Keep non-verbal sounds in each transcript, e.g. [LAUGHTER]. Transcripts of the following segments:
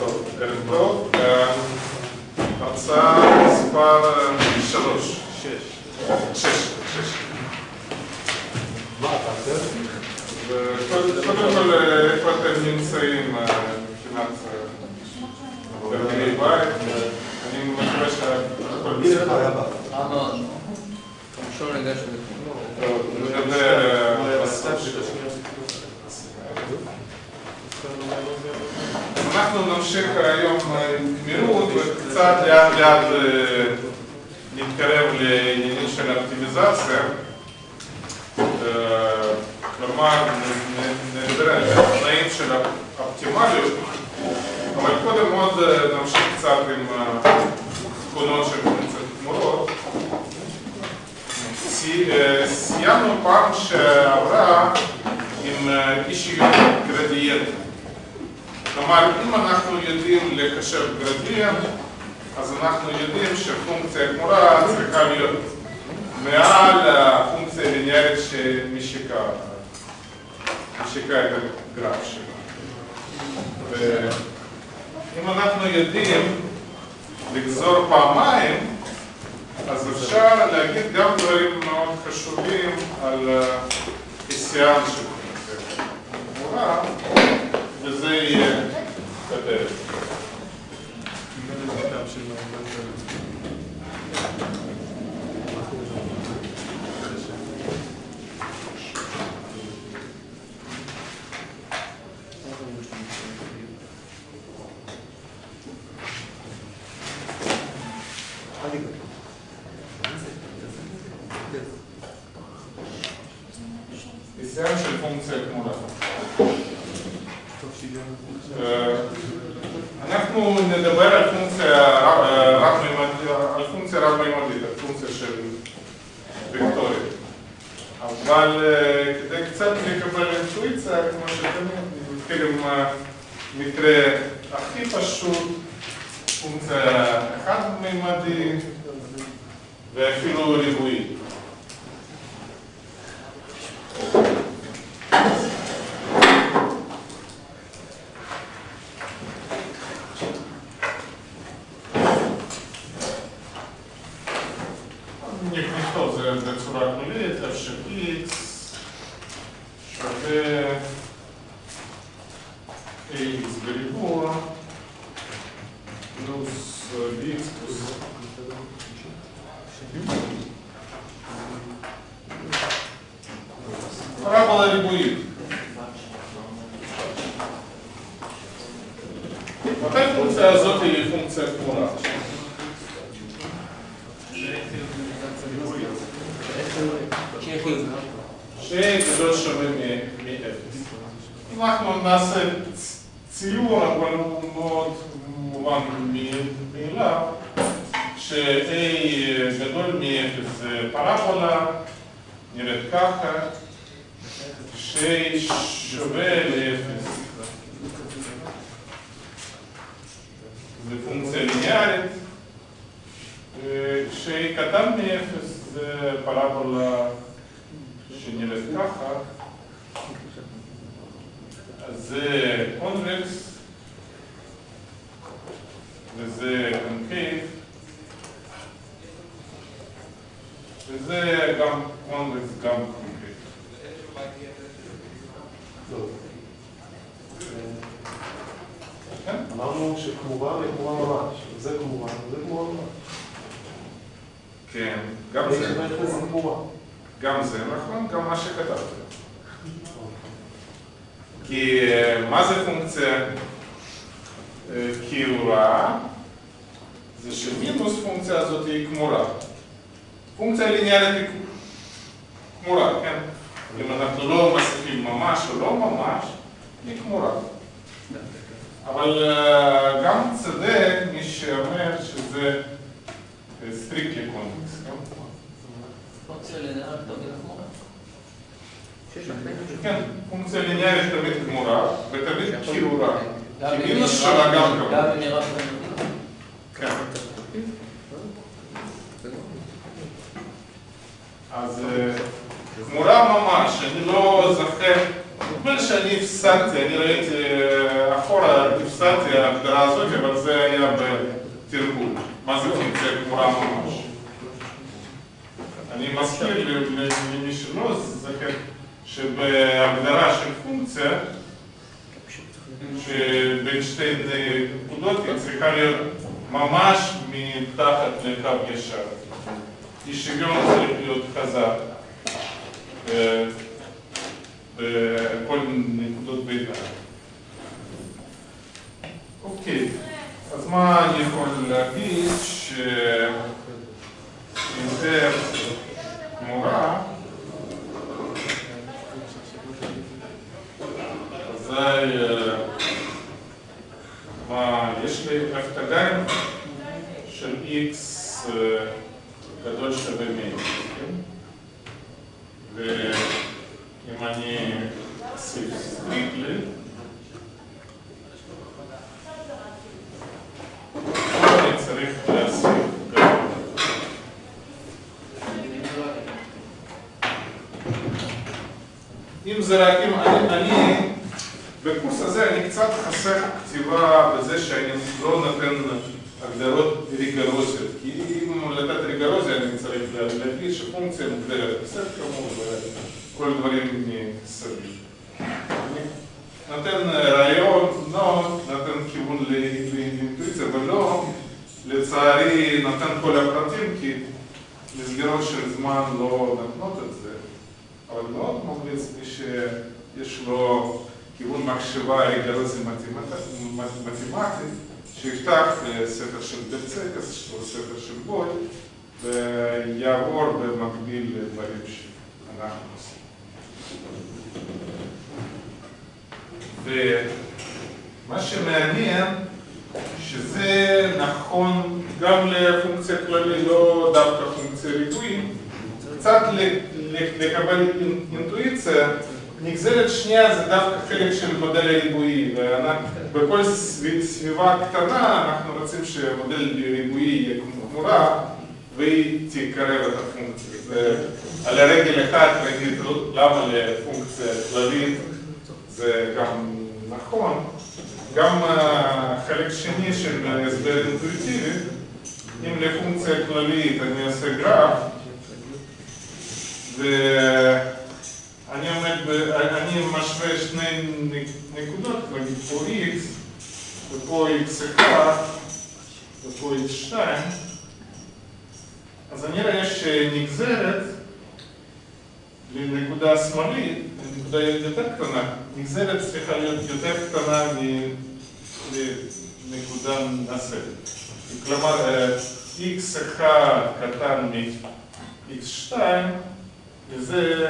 טוב, ערב טוב. הרצאה מספר שלוש. שש. שש. שש. מה אתה עושה? קודם כל, איפה אתם נמצאים מבחינת גרעיני בית? אני מקווה שהכל מי בסדר. היה בה? רע מאוד. ראשון ניגש לכולם. טוב, נדבר בסוף. אנחנו נמשיך היום עם גמירות וקצת לאט לאט אה, נתקרב לעניינים של אופטימיזציה. אה, כלומר, נ- נ- נדבר על התנאים של האופטימליות, אבל קודם עוד אה, נמשיך קצת עם התכונות של פונקציות תמורות. סי- אה, סיימנו פעם שעברה עם אה, אי שוויון גרדיאנט. כלומר, אם אנחנו יודעים לחשב גרדיאנט, אז אנחנו יודעים שפונקציה גמורה צריכה להיות מעל הפונקציה הליניארית שמשיקה משיקה את הגרף שלה. ואם אנחנו יודעים לגזור פעמיים, אז אפשר להגיד גם דברים מאוד חשובים על היסיין של פונקציה גמורה, מתי הפונקציה הזאת היא פונקציה קבועה? שגדול שווה מ-0. אנחנו נעשה ציור, אבל הוא מאוד מובן מאליו, ש-A גדול מ-0 זה פרבולה, נראית ככה, ש-A שווה ל-0 זה פונקציה ליניארית, כשהיא אה, קטן מ-0 זה פרבולה שנראית ככה, זה convex וזה concave וזה גם convex, גם concave. כן? אמרנו שקמורה וקמורה ממש. זה קמורה וזה קמורה ממש. כן, גם זה, קמורה. גם זה נכון, גם מה שכתבתי. כי אה, מה זה פונקציה אה, קעורה? זה שמינוס פונקציה הזאת היא קמורה. פונקציה ליניארית היא קמורה, כן? אם אנחנו לא מוסיפים ממש או לא ממש, היא קמורה. אבל אה, גם צודק מי שאומר שזה strictly convex, כן? פונקציה ליניארית תמיד קמורה. כן, פונקציה ליניארית תמיד קמורה, ותמיד קעורה. גם אם מינוס היא שלה גם כמובן. כן. אז אה, גמורה ממש, אני לא זוכר נדמה שאני הפסדתי, אני ראיתי אה, אחורה, הפסדתי ההגדרה הזאת, אבל זה היה בתרגול. מה זה פונקציה גמורה ממש? אני מזכיר למי שלא זוכר, שבהגדרה של פונקציה, שבין שתי נקודות היא צריכה להיות ממש מתחת לקו ישר. אי שוויון צריך להיות חזק אה, בכל נקודות ביניים. אוקיי, אז מה אני יכול להגיד? שאינטר תמורה אזי אה, מה, יש לי הפתגן של x אה, גדול שווה מינוס, כן? ואם אני אוסיף סטריטלי, אני צריך להוסיף גם אם זה אם אני, אני, בקורס הזה אני קצת חסר כתיבה בזה שאני לא נותן הגדרות ריגרוזיות, כי אם לתת ריגרוזיה אני צריך לה- להגיד שפונקציה מוגדרת. בסט כמובן וכל דברים מסביב. אני נותן רעיון, לא נותן כיוון ל- ל- לאינטואיציה, ולא, לצערי, נותן כל הפרטים, כי מסגרות של זמן לא נותנות את זה. אבל מאוד ממליץ מי שיש לו כיוון מחשבה ריגרוזי מתמטי, מתמטי, שיפתח אה, ספר של ברצקס או ספר של בוי ויעבור במקביל לדברים שאנחנו עושים. ומה שמעניין, שזה נכון גם לפונקציה כללית, לא דווקא פונקציה ריבועית, קצת לקבל אינ- אינטואיציה, נגזרת שנייה זה דווקא חלק של מודל הריבועי, ובכל סביב- סביבה קטנה אנחנו רוצים שמודל ריבועי יהיה גמורה והיא תקרב את הפונקציה. זה על הרגל אחת נגיד למה לפונקציה כללית זה גם נכון, גם החלק שני של הסבר אינטואיטיבי, אם לפונקציה כללית אני עושה גרף ואני עומד, ב... אני משווה שני נקודות, נגיד פה x ופה x1 ופה x2 אז אני רואה שנגזרת לנקודה השמאלית, לנקודה יותר קטנה, נגזרת צריכה להיות יותר קטנה מנקודה נוספת. כלומר, אה, x1 קטן מ-x2 וזה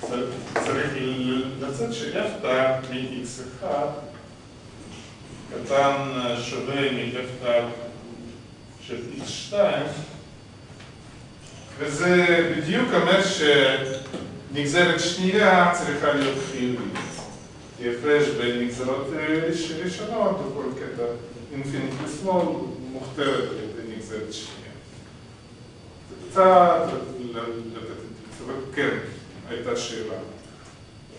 צריך לצאת שאפתא מ-x1 קטן שווה מאפתא של x2 וזה בדיוק אומר שנגזרת שנייה צריכה להיות חיובית. כי הפרש בין נגזרות ראש- ראשונות בכל קטע אינפיניט לשמאל מוכתרת על ידי נגזרת שנייה. זה קצת לתת אינטואיציה, אבל כן, הייתה שאלה.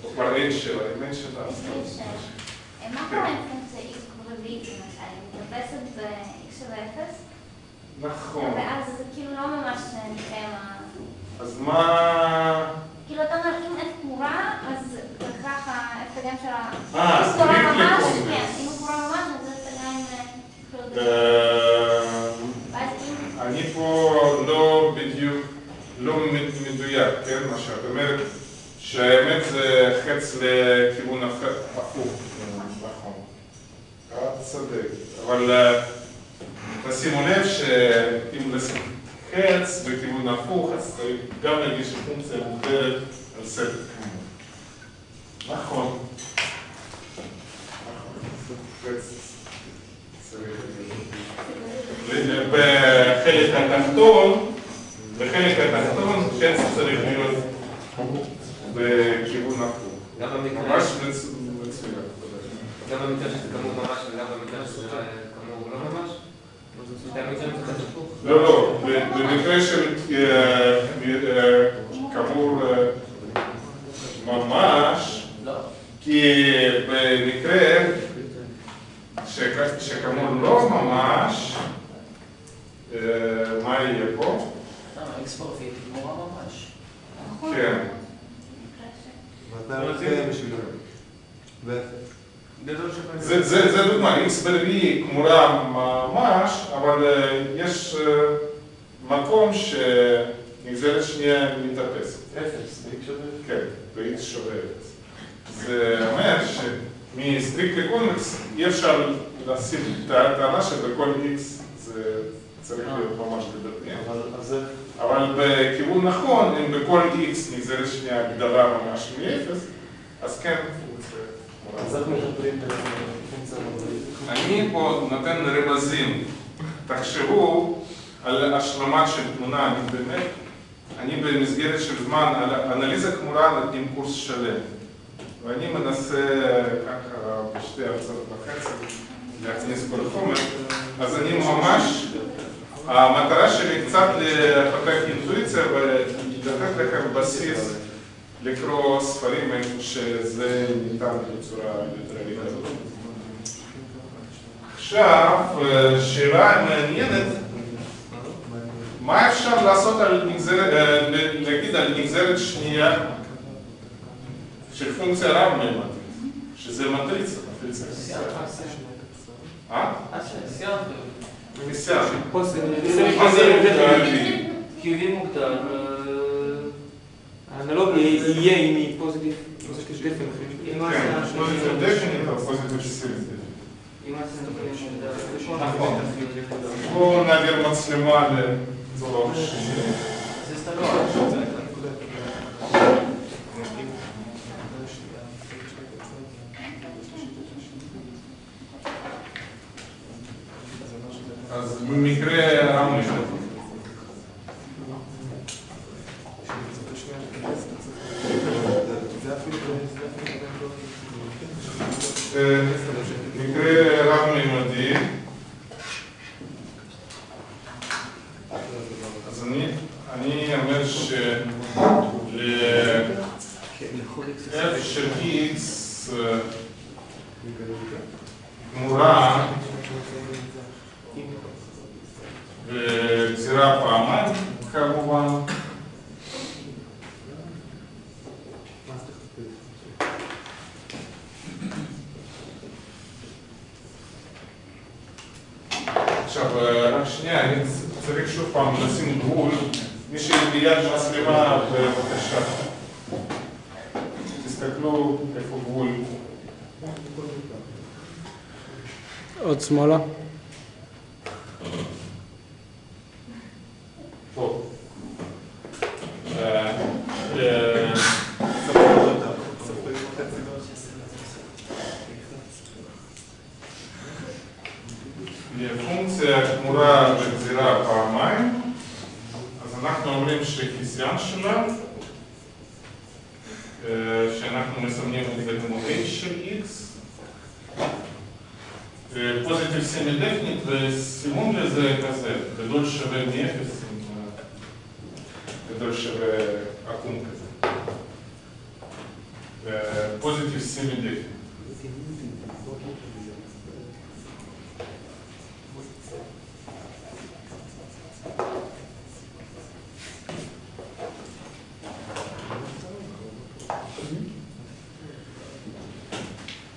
או כבר אין שאלה, אם אין שאלה, אז שאלה. מה קורה עם פונקציה x רביעית למשל? היא מתאפסת ב-x שווה 0? נכון. ואז זה כאילו לא ממש מתקיים ה... אז מה... כאילו אתה אומר, אם f תמורה, אז בהכרח ההפקדם של ה... אה, אם הוא קורה סטריקטלי ממש, קונבקס. כן, אם הוא קורה ממש, אז זה עדיין... כאילו, אה, ואז אם... אני פה לא בדיוק, לא מ- מדויק, כן, מה שאת אומרת, שהאמת זה חץ לכיוון הפ- הפוך, נכון. את צודק, אבל אה, תשימו לב שאם נשים חץ בכיוון הפוך, אז גם להגיד שפונקציה מוגדרת על סט כמות. נכון. נכון, חץ צריך להיות. בחלק התחתון, בחלק התחתון חץ צריך להיות בכיוון הפוך. גם במקרה, ממש מצ- מצוין. גם במקרה שזה כמות ממש וגם במקרה שזה כמות לא ממש? שתי המקרים זה קצת הפוך. לא, לא, ב- במקרה של אה, אה, כאמור אה, ממש, לא. שכאמור לא ממש, אה, מה יהיה פה? למה, אקס פרפית היא גמורה ממש. נכון. כן. ואתה רוצה בשבילו. ואפס. גדול שפעמים. זה, זה, זה דוגמה, x ברביעי כמורה ממש, אבל אה, יש אה, מקום שנגזרת שנייה מתאפסת. אפס, ב-x שווה אפס. כן, ב-x שווה 0. זה אומר שמסטריקטלי קונבקס אי אפשר לשים את הטענה שבכל x זה צריך להיות ממש גדול. אבל בכיוון נכון, אם בכל x נגזרת שנייה גדולה ממש מ-0, אז כן, אז. איך מטפלים בפונקציה המדעית? אני פה נותן רמזים. תחשבו על השלמה של תמונה, אני באמת, אני במסגרת של זמן, על אנליזה כמורה נותנים קורס שלם. ואני מנסה ככה בשתי הרצאות וחצי להכניס כל החומר, אז אני ממש, המטרה שלי קצת לפתח אינטואיציה ולתת לכם בסיס לקרוא ספרים איפה שזה ניתן בצורה יותר. עכשיו, אה, שאלה מעניינת, מה אפשר לעשות על נגזרת, אה, להגיד על נגזרת שנייה של פונקציה רב-ממדית, שזה מטריצה, מטריצה. אה? חיובי. מוגדר. האנלוגיה יהיה היא positive. positive definite. כן, positive או positive סימטרי. אם נכון. בואו נעביר מצלמה לצורך שני. זה סתם אז במקרה רמי, זה אפילו... אה, מקרה רב-ממדי, אז אני, אני אומר של f של x אה, גמורה וגזירה פעמיים כמובן, עכשיו, אה, רק שנייה, אני צריך שוב פעם לשים גבול. מי שליד מצלמה, בבקשה. תסתכלו איפה גבול. עוד שמאלה. פה. אה, אה, לפונקציה קמורה וגזירה פעמיים, אז אנחנו אומרים שהסיאן שלה, אה, שאנחנו מסמנים את זה כמו h של x, positive semi definite וסימון לזה כזה, גדול שווה מאפס, עם, אה, גדול שווה עקום כזה. positive semi definite.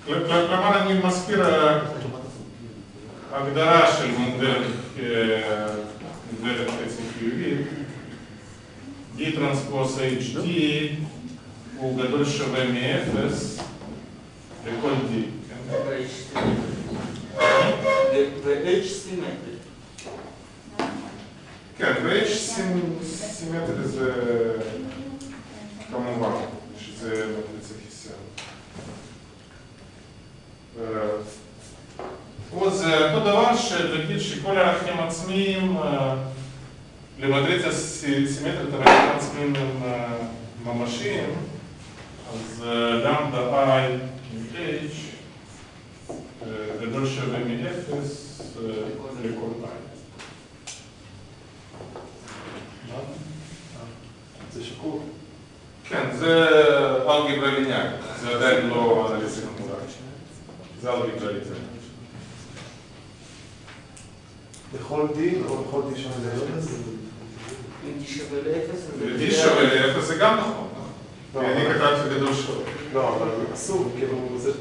כל- כל- כלומר, אני מזכיר אה, הגדרה של מודל אה, מודלת חצי חיובית, D טרנספוס HD הוא גדול שווה מאפס לכל D. כן? ו-H סימטרי. כן, ו-H סימטרי זה כמובן, שזה מטריצה חיסיון. אה, פה זה אותו דבר שלהגיד שכל הערכים עצמיים, אה, למטריצה סי- סימטרית ערכים עצמיים הם אה, ממשיים, אז אה, i עם h אה, גדול שווה מאפס אה, לכל i. זה שקול. כן, זה אלגברה ליניארית, זה עדיין לא אנליזה כמובן. זה אלגברה ליניארית. לכל D או לכל D שונה לאפס? אם D שווה לאפס, אז זה... ו-D שווה לאפס זה גם נכון. לא, כי אני אבל- כתבתי גדול שווה. לא, אבל אסור, כאילו, זה...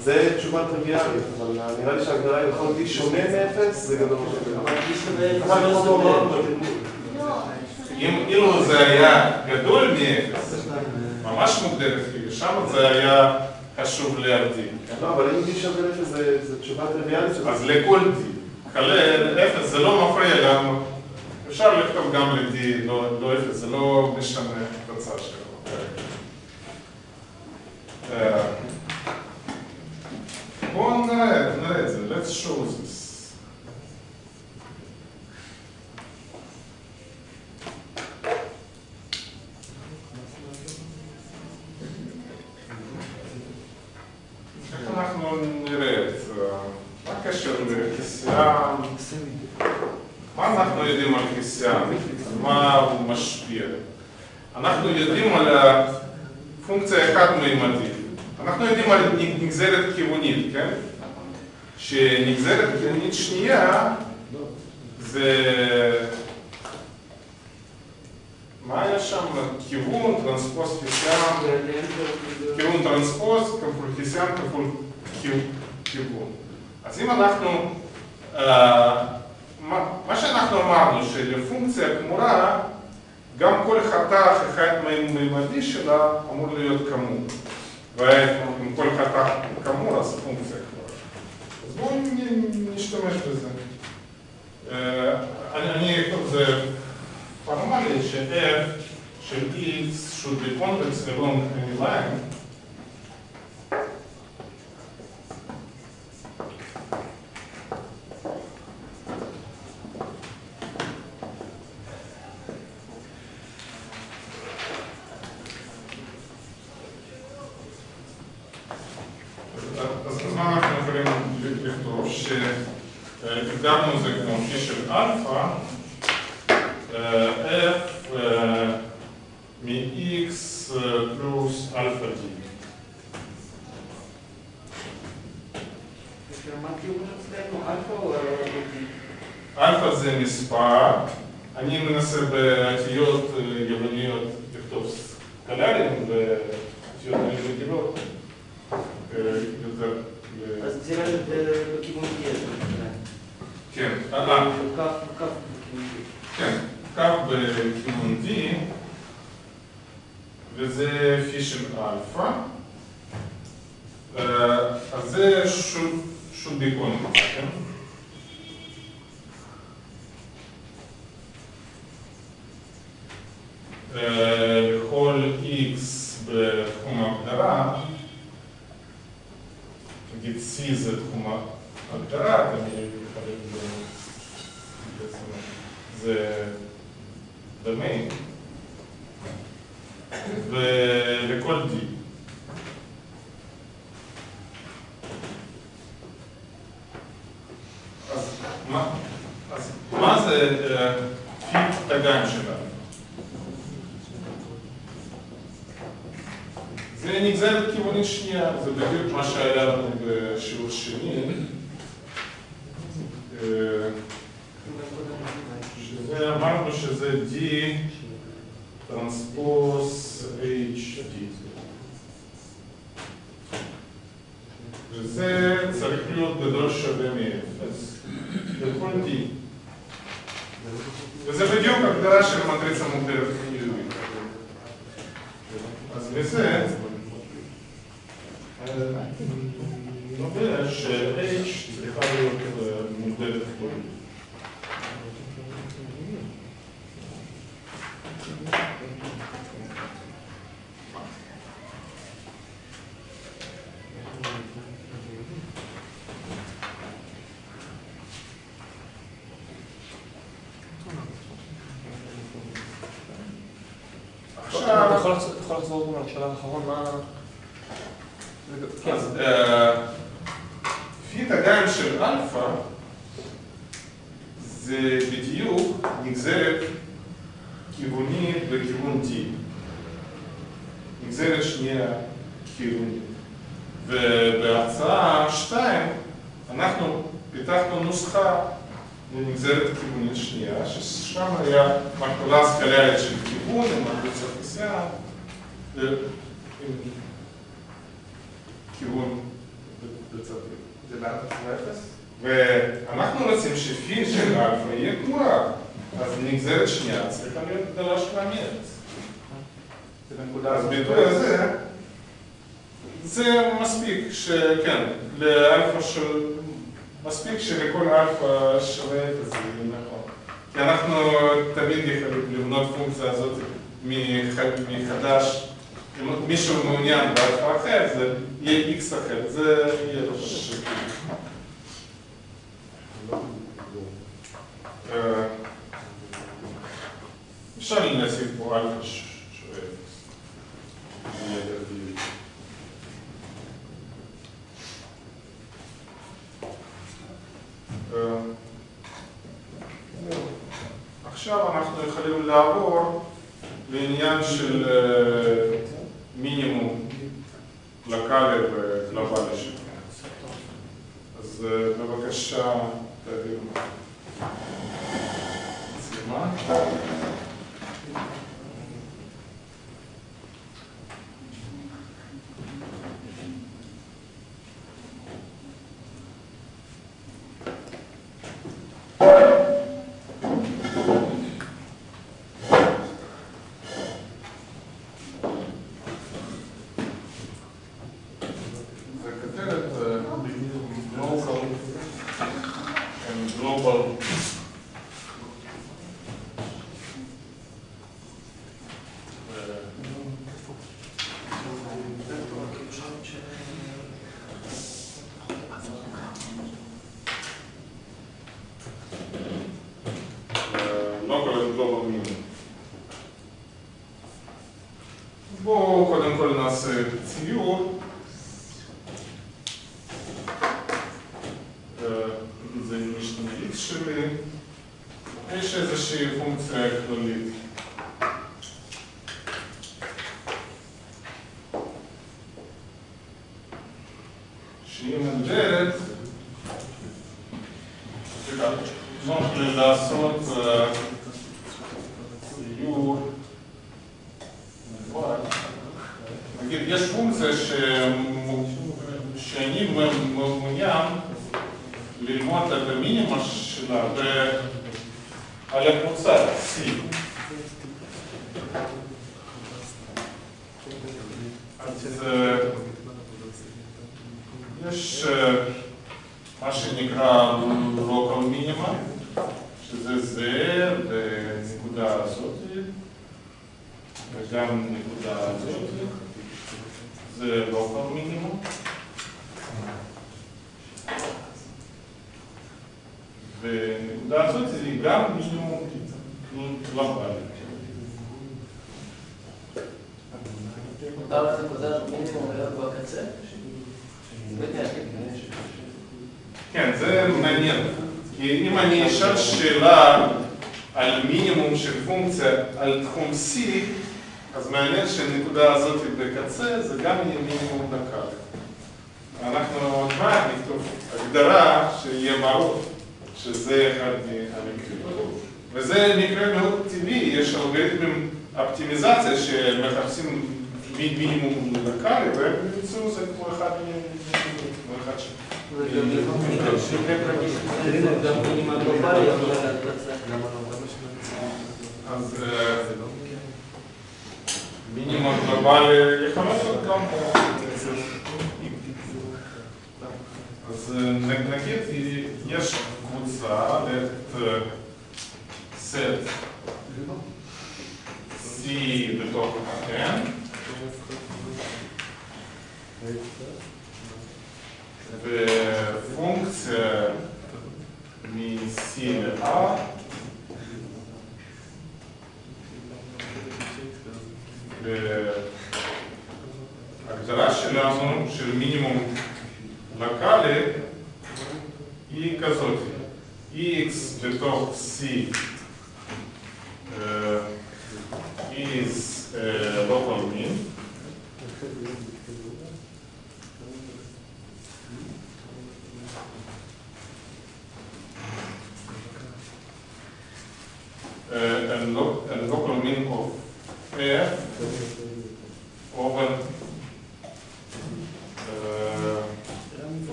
זה תשובה טריוויאלית, אבל נראה לי שההגדרה היא לכל D שונה מאפס, זה גדול שווה. אבל זה לא. לא, אם אילו זה היה גדול מאפס, ממש מוגדרת כאילו, שם זה היה חשוב להבדיל. כן? לא, אבל אם D שווה לאפס זה- זה תשובה טריוויאלית. אז לכל D, כלל אפס, זה לא מפריע גם, אפשר לכתוב גם ל-D, לא לא אפס, זה לא משנה את התוצאה שלו. נראה את זה, let's show this. איך אנחנו נראה את זה? מה הקשר לחיסיון? מה אנחנו יודעים על? על מה הוא משפיע? אנחנו יודעים על הפונקציה חד-מימדית. אנחנו יודעים על נגזרת כיוונית, כן? שנגזרת כיוונית שנייה זה... מה היה שם? כיוון, טרנספוז חיסיון. כיוון טרנספוז כפול חיסיון כפול כיו- כיוון. אז אם אנחנו, אה, מה שאנחנו אמרנו, שלפונקציה כמורה, גם כל חתך אחד-מימדי שלה אמור להיות כמות. ואם כל חתך כמור, אז פונקציה כמורה. אז בואו נ- נשתמש בזה. אה, אני אני אכתוב את זה פורמלי, ש-f של x should be convex along any line. בדיוק הגדרה של מטריצה מוגדרת חיובית. אז מזה אה, נובע ש-H צריכה להיות אה, מוגדרת חיובית. אתה עכשיו, יכול לחזור- אתה יכול לחזור גם על השלב האחרון, מה... כן, אז אה, פי דגן של אלפא זה בדיוק נגזרת כיוונית בכיוון T. נגזרת שנייה כיוונית. ובהרצאה 2 אנחנו פיתחנו נוסחה לנגזרת הכיוונית שנייה, ששם היה מכפלה סקלרית של כיוון עם מקבוצת נסיעה, ו- עם כיוון בצד זה לאן זה אפס? ואנחנו רוצים שפי של אלפא יהיה כמו רב, אז נגזרת שנייה צריכה להיות גדולה. זה בנקודה אז. ביטוי הזה, זה מספיק שכן, לאלפא של... מספיק שלכל אלפא שווה את זה, נכון. כי אנחנו תמיד יכולים לבנות פונקציה הזאת מח- מחדש. אם מישהו מעוניין באלפא אחר, זה יהיה איקס אחר, זה יהיה לו שקל. אה, אפשר להוסיף פה אלפא שווה. אה, עכשיו אנחנו יכולים לעבור לעניין של אה, מינימום לוקאלי וגלובלי של אז אה, בבקשה local and global meaning. בואו קודם כל נעשה ציור. אה, זה משתנית שלי. יש איזושהי פונקציה כללית. שהיא מוגדרת, סליחה, נוח לי לעשות אה, ציור מובהק. נגיד, יש פונקציה ש- שאני מ- מעוניין ללמוד את המינימה שלה ב- על הקבוצה C. אז אה, יש אה, מה שנקרא local minima, שזה זה בנקודה הזאת, וגם נקודה הזאת, זה local minimum. ונקודה הזאת היא גם מינימום גלובלי. מותר לנקודת מינימום להיות בקצה? כן, זה מעניין. כי אם אני אשאל שאלה על מינימום של פונקציה על תחום C, אז מעניין שהנקודה הזאת בקצה זה גם יהיה מינימום דקה. אנחנו עוד מעט נכתוב הגדרה שיהיה ברור שזה אחד מהמקרים. וזה מקרה מאוד טבעי, יש אלגוריתמים אופטימיזציה שמחפשים מי- מינימום דקה, והם ימצאו זה כמו אחד מ- כמו אחד ש... גם מינימה גלובלי יכול להתבצע. אז אה, מינימום גלובלי יכול לעשות גם פה. אז אה, נ- נגיד יש קבוצה את אה, סט C בתוך ה-N ופונקציה מ-C ל-A וההגדרה שלנו של מינימום לוקאלי היא כזאת, x בתוך c. Uh, is a local mean and look, and local meaning of prayer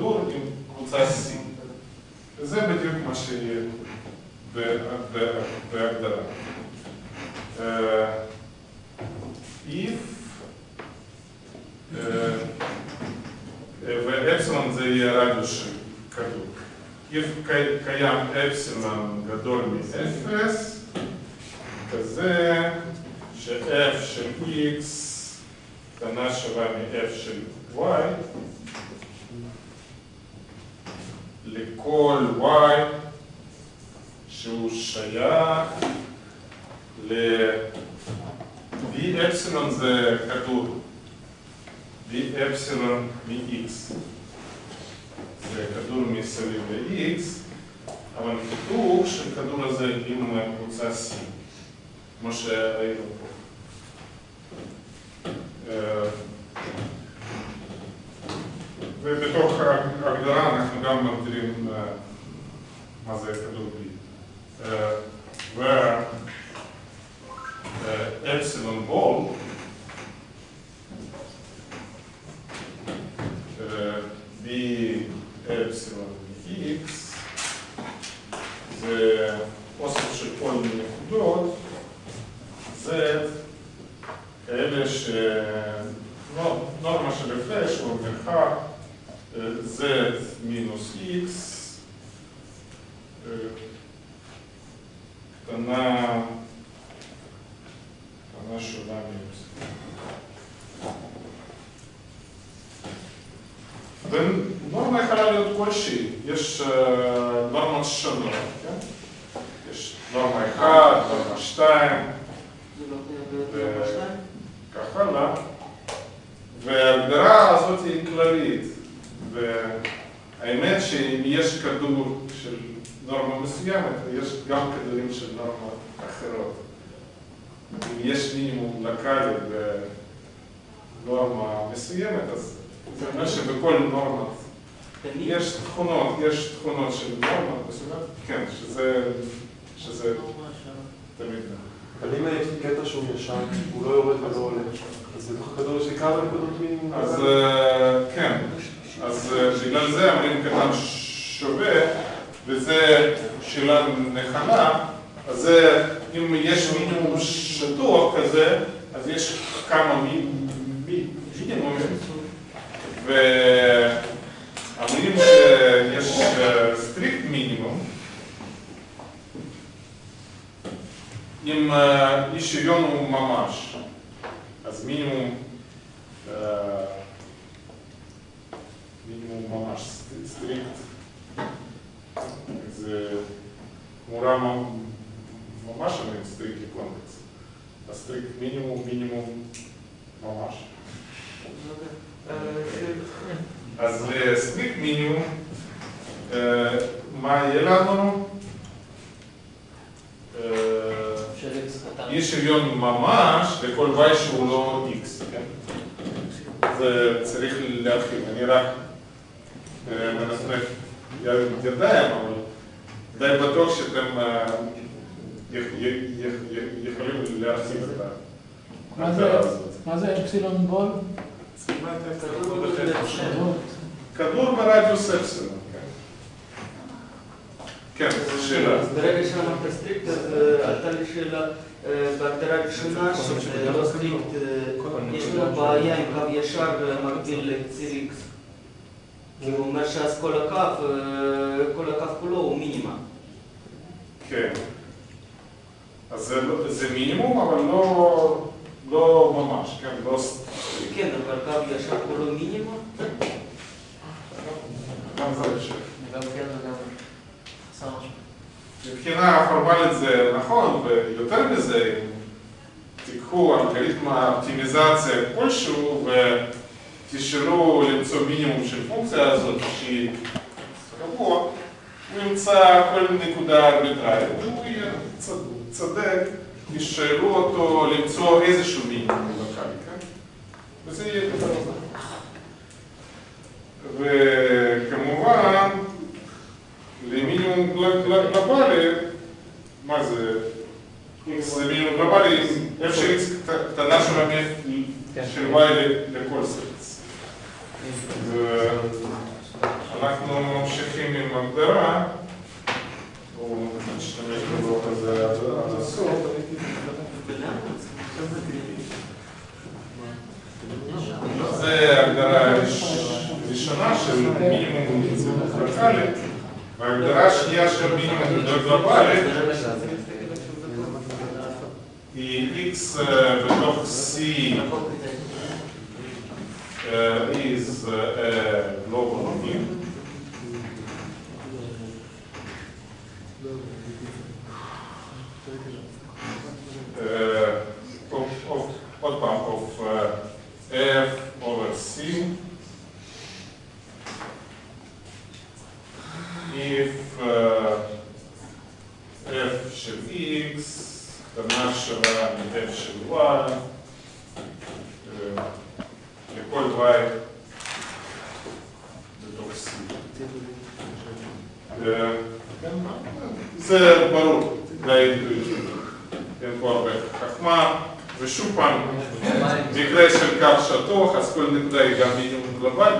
כדור עם קבוצה C. וזה בדיוק מה שיהיה בהגדרה. אה, if אה, ואפסילון זה יהיה רדיוס של כדור. if קי- קיים אפסילון גדול מאפס, כזה ש-f של x קטנה שווה מ-f של y, לכל y שהוא שייך ל-v אפסילון זה כדור, v אפסילון מ-x. זה כדור מסביב ל-x, אבל חיתוך של כדור הזה עם קבוצה C, כמו שראינו פה. ובתוך ההגדרה אנחנו גם מגדירים אה, מה זה כדור B. אה, ואפסילון בול אה, b אפסילון x זה אוסף של כל מיני נקודות z כאלה ש... נו- נורמה של הפרש הוא מרחק z מינוס x יכולה להיות כלשהי, יש אה, נורמות שונות, כן? יש נורמה 1, נורמה 2, זה לא חייב להיות נורמה שתיים? כך הלאה, וההגדרה הזאת היא כללית, והאמת שאם יש כדור של נורמה מסוימת, יש גם כדורים של נורמות אחרות. אם יש מינימום לקאלי בנורמה מסוימת, אז זה אומר שבכל נורמה יש תכונות, יש תכונות של נורמה מסוימת, כן, שזה, שזה תמיד נכון. אבל אם יש לי קטע שהוא ישן, הוא לא יורד ולא עולה, אז בתוך הכדור יש לי כמה נקודות מינימום? אז אה, כן, אז אה, בגלל זה אומרים קטן שווה, וזה שאלה נכונה, אז אם יש מינימום שטוח כזה, אז יש כמה מי- מי- מינימומים, ואומרים שיש אה, strict מינימום, אם אה, אי שוויון הוא ממש, אז מינימום אה, מינימום ממש st- strict, זה תמורה מ- ממש אומרים סטריקט קונטקסט, הסטריקט מינימום מינימום ממש. אה, אז לסטריקט מינימום, אה, מה יהיה לנו? אה, של אקס קטן. אי שוויון ממש לכל y שהוא לא x, כן? זה צריך להרחיב, אני רק אה, מנפנף ידיים, אבל די בטוח שאתם אה, יכ- יכ- יכ- יכולים להרחיב את מה זה- ההגדרה הזאת. מה זה epsilon ball? סימן את כדור הכדור בחצי. בחצי. כדור ברדיוס אפסילון, כן. כן, שאלה. אז ברגע שאמרת strict, אז אה, עלתה לי שאלה אה, בהגדרה הראשונה, שזה לא strict, אה, יש לנו בעיה עם קו ישר אה, מקביל לציר X. כי הוא אומר שאז כל הקו, אה, כל הקו כולו הוא מינימה. כן. אז זה, לא- זה מינימום, אבל לא, לא ממש, כן, לא... ס- כן, אבל קו ישר כולו מינימה. גם זה אפשרי. גם כן וגם חסר משהו. מבחינה פורמלית זה נכון, ויותר מזה, אם תיקחו אלגוריתם האופטימיזציה כלשהו ותשאלו למצוא מינימום של פונקציה הזאת שהיא קבוע, הוא ימצא כל נקודה ארביטרלית, והוא יהיה צד- צודק, ישאלו אותו למצוא איזשהו מינימום לוקאלי, כן? וזה יהיה יותר טוב. וכמובן, למינימום גל- גל- גלובלי, מה זה? x זה מינימום גלובלי, f של x קטנה של המ- של y ל- לכל סרט. אנחנו ממשיכים עם הגדרה, בואו נשתמש בלוח הזה עד עד הסוף. זה הגדרה ראש- ראשונה של מינימום לוקאלי, וההגדרה השנייה של מינימום גלובלי the x uh, C uh, is uh, a global of, F over C. If uh, F should be X. בתוך c. אה, כן, זה ברור, אינטואיטיבי, אין פה הרבה חכמה, ושוב פעם, מקרה של קו שטוח, אז כל נקודה היא גם מינימום גלובלי?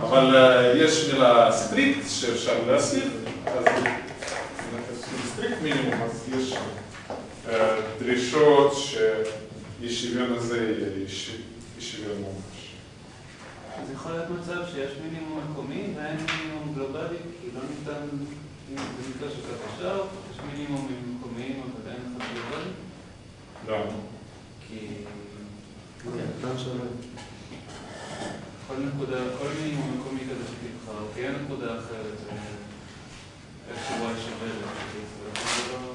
אבל אה, יש מילה strict שאפשר מינימום, אז יש אה, דרישות שאי שוויון הזה יהיה אי שוויון ממש. אז יכול להיות מצב שיש מינימום מקומי ואין מינימום גלובלי, כי לא ניתן, במקרה של קו ישר, יש מינימומים מקומיים אבל אין אחד גלובלי, למה? כי שווה. כל נקודה, כל מינימום מקומי כזה שתבחר, כי אין נקודה אחרת, אה, איך שוואי שווה ל-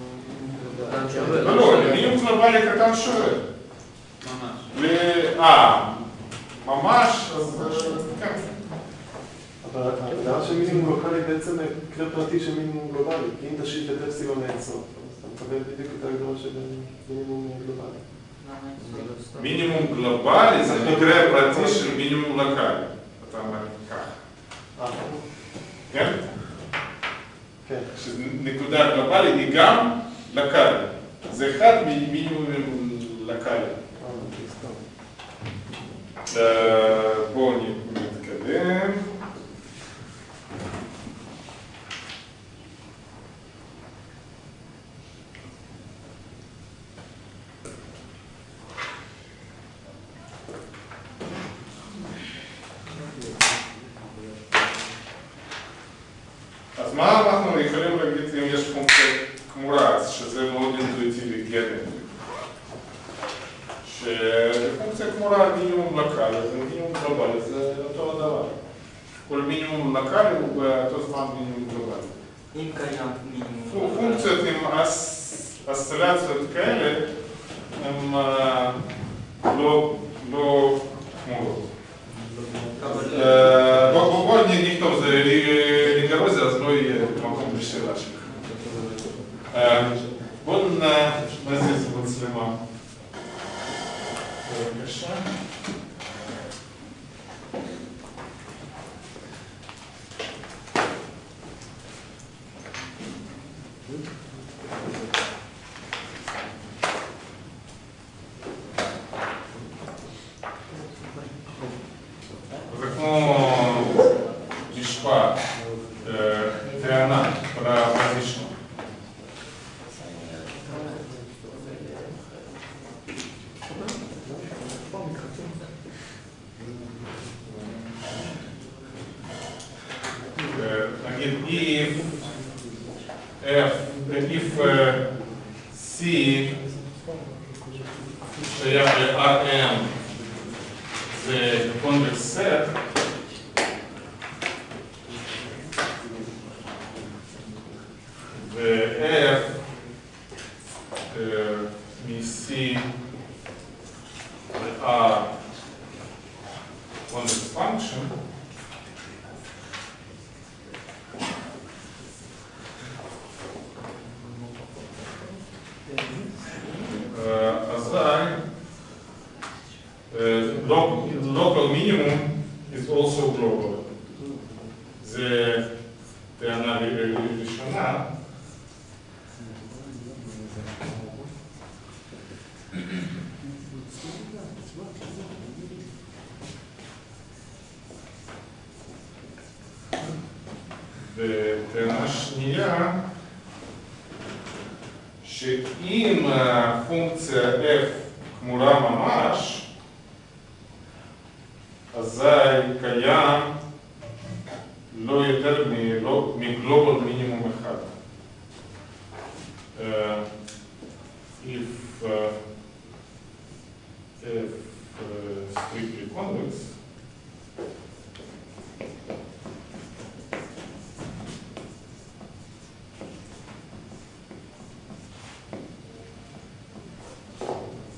לא, לא, מינימום גלובלי קטן שווה. ממש. אה, ממש, אז אה, כן. אבל ההגדרה של מינימום לוקאלי בעצם מקרה פרטי של מינימום גלובלי, כי אם תשאיר את אפסילון לאינסוף, אז אתה מקבל בדיוק את ההגדרה של מינימום גלובלי. מינימום גלובלי זה מקרה פרטי של מינימום לוקאלי. אתה אומר ככה, אה, כן? כן. שנקודה גלובלית היא גם לוקאלי. זה אחד ממינימומים לוקאלי. אה, סתם. אה, בואו נתקדם. Eğer לא יותר מלא- מגלובל מינימום אחד. אה, if uh, f uh, strictly convex,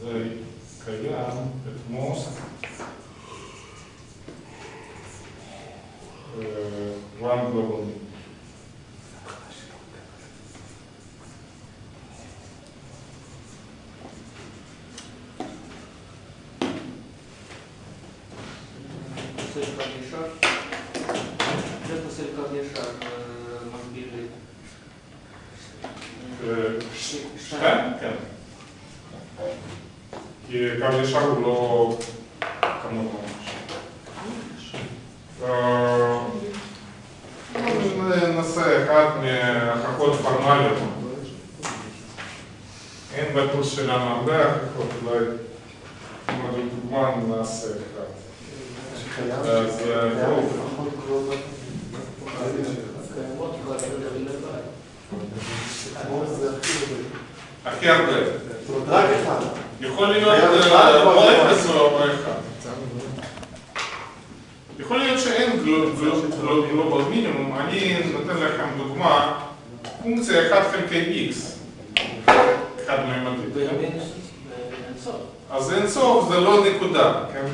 זה קיים את most uh, one global minimum. עושה קו ישר. זה עושה קו ישר אה, מקביל לי. אה, ש- שתיים? כן. כי קו ישר הוא לא כמות ממש. אה, בואו ננסה אחת מההוכחות פורמליות. אין בטוס שלנו הרבה הוכחות, אולי כמו דוגמה נעשה אחת. שקיים, אז, אה, קיים בואו. לפחות גלובל. קיימות כבר לבד. כמו זה הכי גדול. הכי הרבה. זאת אומרת, רק אחד. יכול להיות היה אה, אחד או או אחד? אפס או או אחד. יכול להיות שאין גלו- גלו- גלו- גלובל מינימום, אני נותן לכם דוגמה, פונקציה 1 חלקי x, חד מימדית? באינסוף. אז אין סוף זה לא נקודה, כן?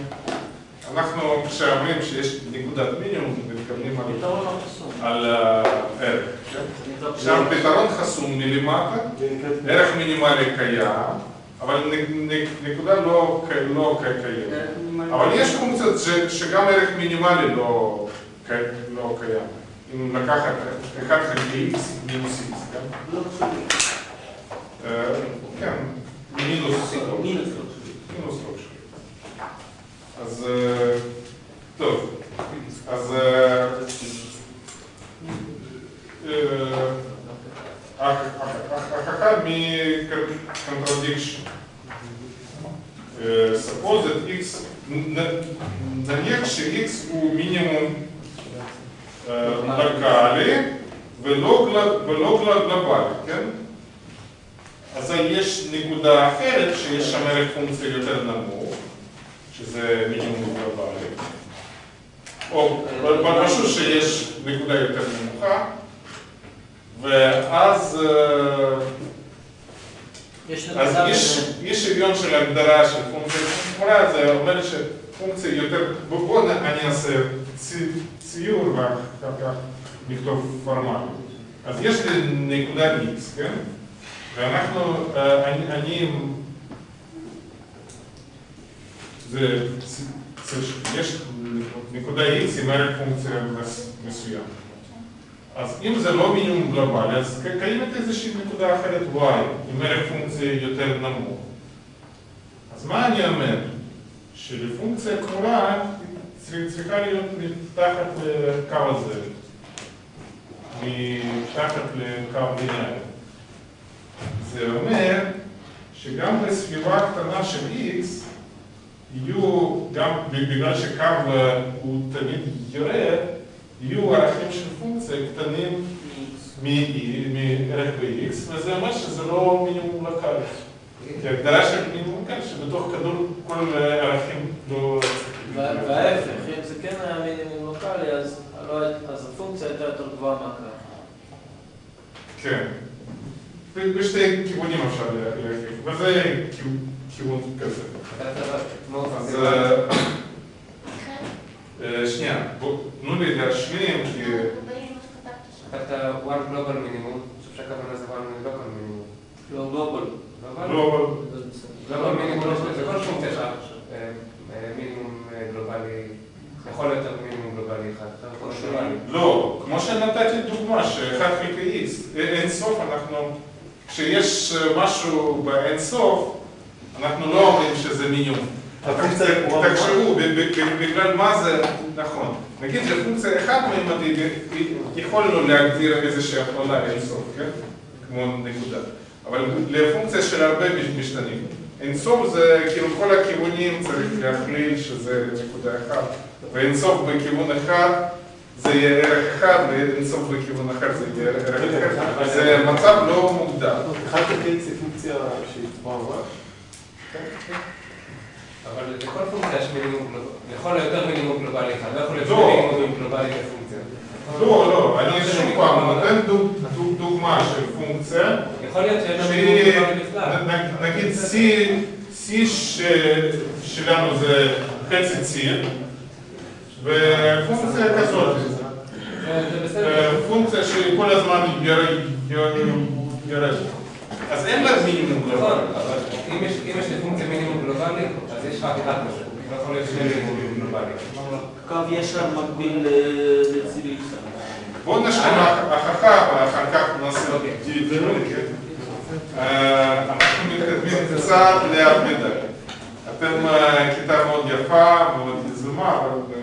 אנחנו כשאומרים שיש נקודת מינימום, מתכוונים על- לא הערך, כן? עכשיו פתרון חסום מלמטה, ערך מינימלי קיים, אבל נקודה לא לא קיימת. אבל יש פונקציות ש- שגם ערך מינימלי לא, ק- לא קיים. אם לקחת 1 חלקי x מינוס x, כן? לא חשוב. אה, כן, מינוס לא. מינוס לא חשוב. מינוס לא קשור. אז אה, טוב, אז אה, אה, ההוכחה מ-contradiction. אה, suppose that x, נ- נניח ש-x הוא מינימום לוקאלי ולא גל- ולא גל- גלובלי, כן? אז יש נקודה אחרת שיש שם ערך פונקציה יותר נמוך, שזה מינימום גלובלי. או פשוט שיש נקודה יותר נמוכה, ואז אז נקודה יש, בין- יש שוויון של הגדרה של פונקציה תמורה, זה אומר שפונקציה יותר, בוא בוא אני אעשה צי- ציור ואחר כך נכתוב פורמלי. אז יש לי נקודה x, כן? ואנחנו, אה, אני, אני, זה, צ- צ- יש נקודה x עם ערך פונקציה מס- מסוים. אז אם זה לא מינימום גלובלי, אז קיימת איזושהי נקודה אחרת y, עם ערך פונקציה יותר נמוך. אז מה אני אומר? שלפונקציה צר- צריכה להיות מתחת לקו הזה, מתחת לקו ליניארי. זה אומר שגם בסביבה קטנה של x יהיו, גם בגלל שקו הוא תמיד יורד, יהיו ערכים של פונקציה קטנים מערך ב-x, וזה אומר שזה לא מינימום לוקאלי. כי ההגדרה של מינימום לוקאלי שבתוך כדור כל הערכים לא... וההפך, אם זה כן היה מינימום לוקאלי, אז לא אז הפונקציה הייתה יותר גבוהה מהקו. כן. בשתי כיוונים אפשר לה- להגיד, וזה כיו- כיוון כזה. אז אה, שנייה, תנו לי להשלים, כי... כתבת one global minimum, אני חושב שהכוונה זה one local minimum. לא גלובל. global? זה בסדר. global minimum, זה כל אה, אה, מינימום גלובלי, יכול להיות מינימום גלובלי אחד, אתה. לא, כמו שנתתי דוגמה, שאחד חלקי x, אין סוף אנחנו, כשיש משהו באין סוף, אנחנו לא אומרים שזה מינימום. תחשבו, בגלל מה זה נכון. נגיד שפונקציה חד-ממדית, יכולנו להגדיר איזושהי הכללה אינסוף, כן? כמו נקודה. אבל לפונקציה של הרבה משתנים. אינסוף זה כאילו כל הכיוונים צריך להכליל שזה נקודה אחת. ואינסוף בכיוון אחד זה יהיה ערך אחד, ואינסוף בכיוון אחר זה יהיה ערך אחר. זה מצב לא מוגדר. אחד x היא פונקציה שהיא קבועה ממש. אבל לכל פונקציה יש מינימום גלובלי, יכול להיות יותר מינימום גלובלי אחד, לא יכול להיות לא. מינימום גלובלי לפונקציה. לא, לא, אני שוב פעם נותן דוג- דוג- דוגמה של פונקציה. יכול להיות שאין לו מינימום גלובלי בכלל. נגיד C, C שלנו זה חצי C, ופונקציה כזאת, אה. פונקציה שכל הזמן יורד- יורדת. אז אין לה מינימום נכון, גלובלי. אבל אם יש לי פונקציה מינימום גלובלי, אז יש רק אחד כזה. לא יכול להיות שני מינימומים גלובליים. קו ישר מקביל ל- לציר x. בואו נשלים הוכחה ואחר כך נעשה אוקיי. דיון, כן? אה, אנחנו מתקדמים קצת לאט מדי. אתם אה, כיתה מאוד יפה, מאוד יזומה, אבל אה,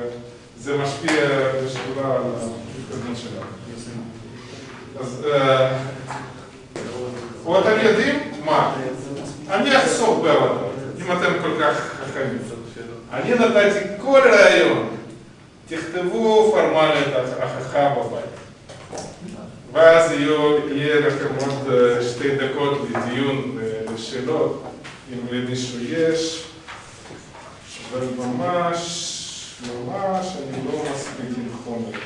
זה משפיע בשדולה על ההתקדמות שלנו. אז אה, או אתם יודעים מה? אני אחסוך בעבודה, אם אתם כל כך חכמים. אני נתתי כל רעיון, תכתבו פורמלית ההוכחה בבית. ואז יהיה לכם עוד אה, שתי דקות לדיון ולשאלות, אם למישהו יש. אבל ממש, ממש אני לא מספיק עם חומר.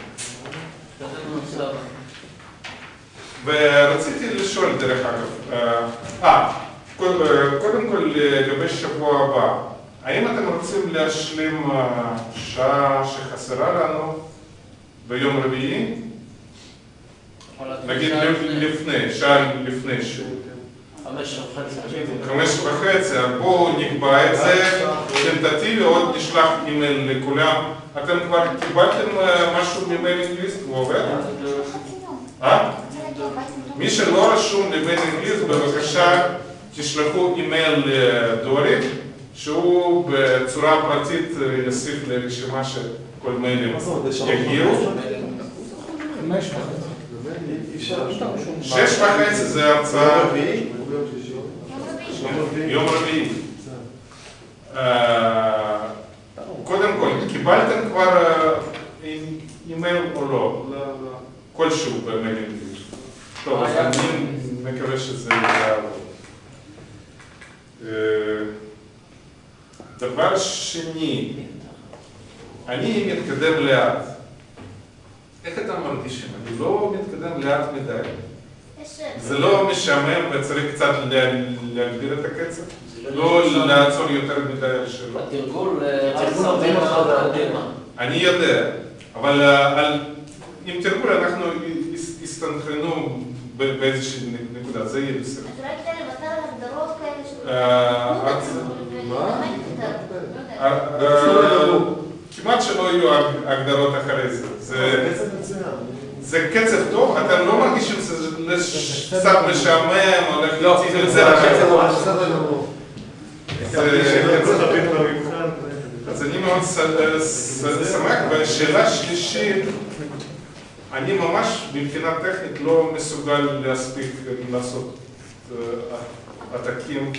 ורציתי לשאול דרך אגב, אה, אה, קוד- קודם כל לגבי שבוע הבא, האם אתם רוצים להשלים אה, שעה שחסרה לנו ביום רביעי? נגיד לפני, שעה לפני שהוא. חמש וחצי. חמש וחצי, בואו נקבע את זה, טנטטיבי, עוד נשלח אימייל לכולם. אתם כבר קיבלתם אה, משהו ממייל ליסט, הוא עובד? אה? רוצה להגיע הביתה עם מי שלא רשום למייל ליסט, בבקשה תשלחו אימייל לדורי, שהוא בצורה פרטית אה, יוסיף לרשימה של כל מיילים מה זאת אומרת, בשלוש יגיעו. חמש וחצי. אי אפשר. שש וחצי זה ביום הרצאה רביעי או ביום שישי? יום רביעי. יום רביעי. יום רביעי. אה, קודם כל, קיבלתם כבר אה, אי- אימייל או לא? לא, לא. כלשהו במיילים. טוב, אז היה. אני מקווה שזה יעבוד. אה, דבר שני, אני מתקדם לאט. איך אתם מרגישים? אני לא מתקדם לאט מדי. זה לא משעמם וצריך קצת לה- להגביר את הקצב? לא לעצור יותר מדי על שאלות? התרגול אה, הרבה נותן לך. קדימה. אני יודע, אבל אה, עם תרגול אנחנו הס- הסתנכרנו ב- באיזושהי נקודה, זה יהיה בסדר. אז אולי כדאי לוותר על הגדרות כאלה של... אה, את- מה? וללמד יותר. לא יודעת. אה, אה, כמעט שלא יהיו הגדרות אחרי זה. זה זה קצב מצוין. זה קצב טוב, אתם לא מרגישים שזה קצת משעמם, הולך לא, זה לכן הקצב זה- גמור. זה קצב במבחן. אז אני מאוד ש- ש- שמח, והשאלה השלישית, אני ממש מבחינה טכנית לא מסוגל להספיק לעשות אה, עתקים.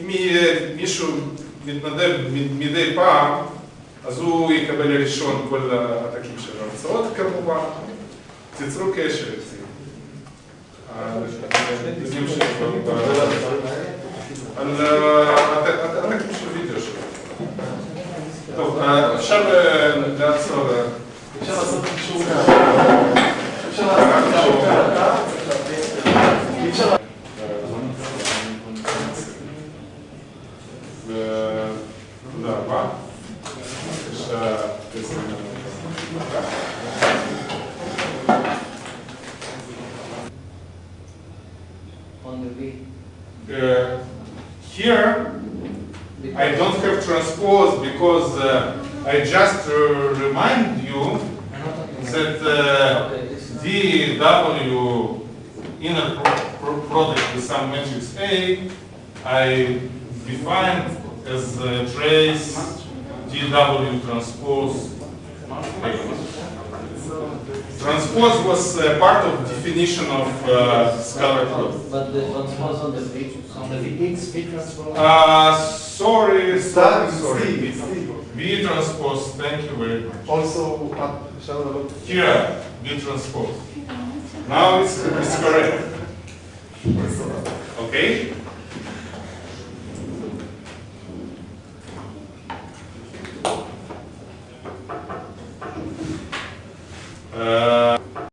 אם יהיה מישהו מתנדב מדי פעם, אז הוא יקבל ראשון כל העתקים של ההרצאות כמובן. תיצרו קשר איתי. על ה- הט- הט- הטקסט של וידאו שלו. טוב, אה, אפשר אה, לעצור. אה, אפשר לעשות קישור uh, part of definition of uh, scalar plot. But the transforms on the page? on the Vx, transpose. Uh, sorry, sorry, sorry. V, transpose. Thank you very much. Also, uh, here V transpose. Now it's, it's correct. [LAUGHS] Okay.